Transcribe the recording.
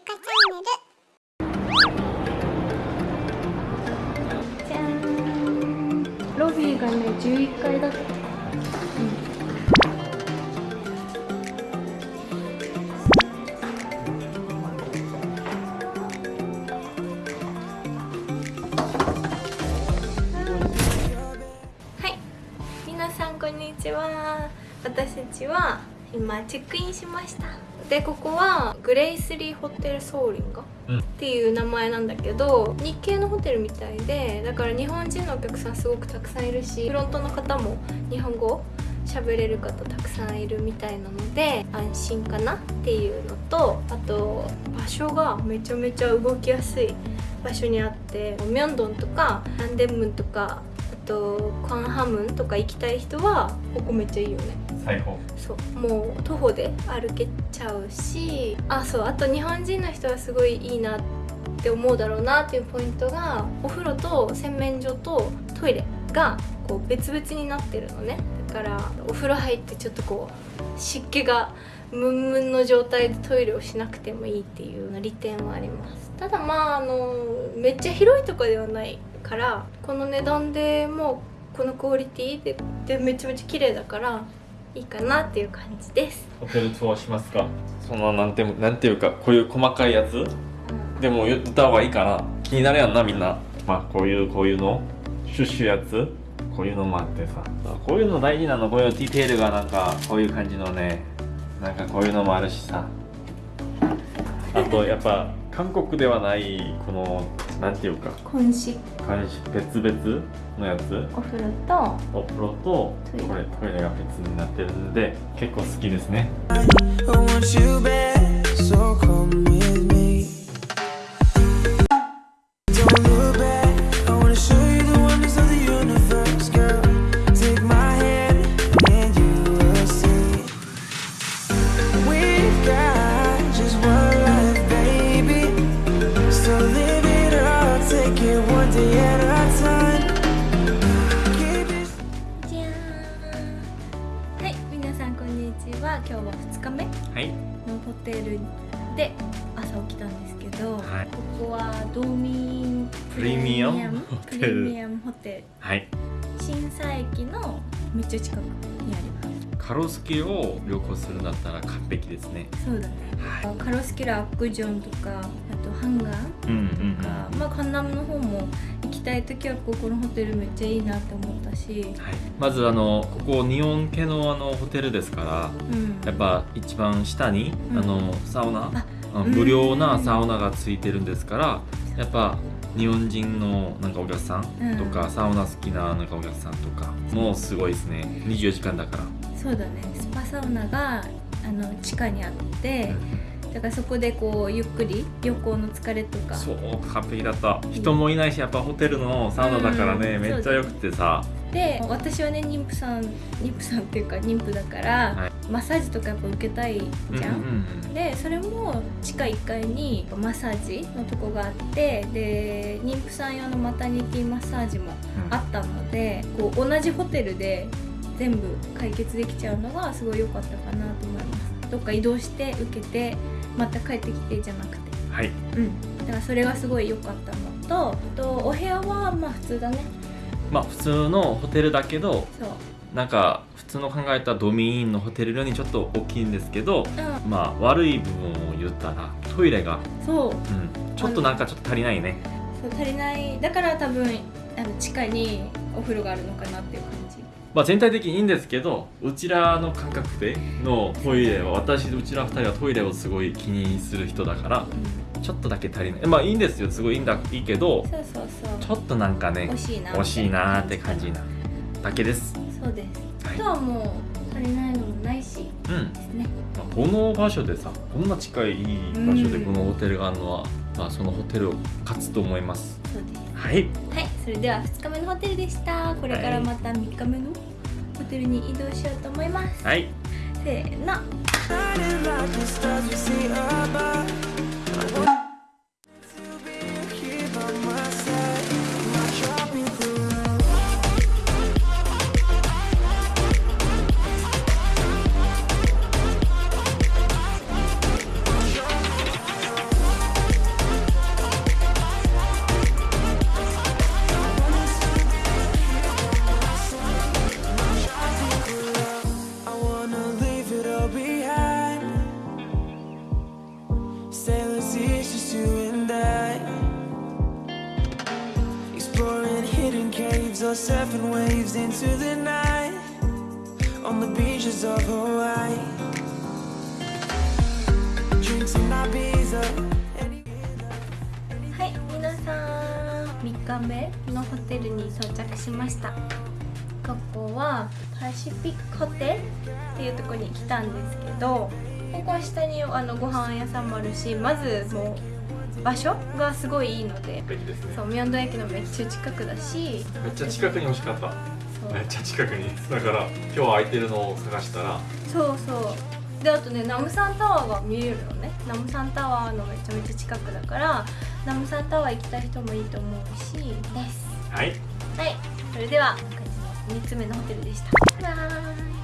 ゆかチャンネル。じゃーんロビーがね11階だった、はい。皆さんこんにちは。私たちは今チェックインしました。でここはグレイスリーホテルソーリンガうん。っていう名前なんだけど日系のホテルみたいでだから日本人のお客さんすごくたくさんいるしフロントの方も日本語喋れる方たくさんいるみたいなので安心かなっていうのとあと場所がめちゃめちゃ動きやすい場所にあってミョンドンとかナンデンムンとかあとクアンハムンとか行きたい人はここめっちゃいいよね最高。そう。もう徒歩で歩けちゃうしあそうあと日本人の人はすごいいいなって思うだろうなっていうポイントがお風呂と洗面所とトイレがこう別々になってるのね。だからお風呂入ってちょっとこう湿気がムンムンの状態でトイレをしなくてもいいっていう利点はあります。ただまああのめっちゃ広いとかではないからこの値段でもうこのクオリティででめちゃめちゃ綺麗だからいいかなっていう感じです、ホテルツアーしますか？そのなんてなんていうかこういう細かいやつ？でも言った方がいいかな。気になるやんなみんな。まあこういうこういうの？シュッシュやつ？こういうのもあってさ。こういうの大事なの。こういうディテールがなんかこういう感じのね。なんかこういうのもあるしさ。あとやっぱ韓国ではないこのなんていうか今式監視別々のやつ？お風呂とお風呂とトイレ。これトイレが別になってるんで結構好きですね今日は2日目はい。のホテルで朝起きたんですけど、はい。ここはドーミンプレミアムホテル。プレミアムホテル。はい。新佐駅のめっちゃ近くにありますカロスケを旅行するんだったら完璧ですね。そうだね、はカロスキラアックジョンとかあとハンガンうんうんとか、まあカンナムの方も行きたい時はここのホテルめっちゃいいなって思ったし。はい、まずあのここ日本系のあのホテルですからうん。やっぱ一番下に、うん。あのサウナ無料なサウナがついてるんですからやっぱ日本人のなんかお客さんとか、サウナ好きななんかお客さんとかもうすごいですね。24時間だから、そうだね。スパサウナがあの地下にあってだからそこでこうゆっくり旅行の疲れとか。そう完璧だった。人もいないしやっぱホテルのサウナだからね、うん。めっちゃよくてさ。で私はね妊婦さん妊婦さんっていうか妊婦だから、はい。マッサージとかやっぱ受けたいじゃん、うんうんでそれも地下1階にマッサージのとこがあってで妊婦さん用のマタニティマッサージもうんあったのでこう同じホテルで全部解決できちゃうのがすごい良かったかなと思います。どっか移動して受けてまた帰ってきてじゃなくて。はい。うん。だからそれがすごい良かったのとあとお部屋はまあ普通だね。まあ普通のホテルだけどそう。なんか普通の考えたドミーンのホテルよりちょっと大きいんですけどうん。まあ悪い部分を言ったらトイレが、そう。うん、ちょっとなんかちょっと足りないね。そう足りない。だから多分あの地下にお風呂があるのかなっていう感じまあ全体的にいいんですけどうちらの感覚でのトイレは私うちら二人はトイレをすごい気にする人だからうんちょっとだけ足りない。まあいいんですよ。すごいいいんだいいけどちょっとなんかね惜しいな惜しいなーって感じなだけです。そうです、はい。あとはもう足りないのもないし。うん。ですね。まあこの場所でさこんな近いいい場所でうんこのホテルがあるのは、まあ、そのホテルを勝つと思います。そうです。はい。はい。それでは2日目のホテルでした。これからまた3日目のホテルに移動しようと思います、はい。せーの seas or surfing waves into the night on the beaches of Hawaii. Drinks in Ibiza. Any- はい皆さん3日目のホテルに到着しましたここはパシフィックホテルっていうところに来たんですけどここは下にあのご飯屋さんもあるしまずもう場所がすごいいいのでね。そうミョンド駅のめっちゃ近くだしめっちゃ近くに欲しかった。めっちゃ近くに。だから今日空いてるのを探したら。そうそう。であとねナムサンタワーが見えるのね。ナムサンタワーのめちゃめちゃ近くだからナムサンタワー行きたい人もいいと思うし。です。はい。はい。それでは今回の3つ目のホテルでした。バイバイ